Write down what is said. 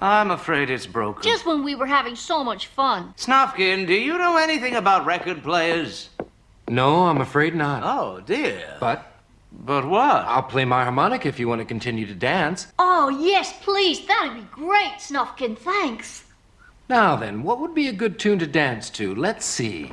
I'm afraid it's broken. Just when we were having so much fun. Snufkin, do you know anything about record players? No, I'm afraid not. Oh, dear. But But what? I'll play my harmonica if you want to continue to dance. Oh, yes, please. That'd be great, Snufkin. Thanks. Now then, what would be a good tune to dance to? Let's see.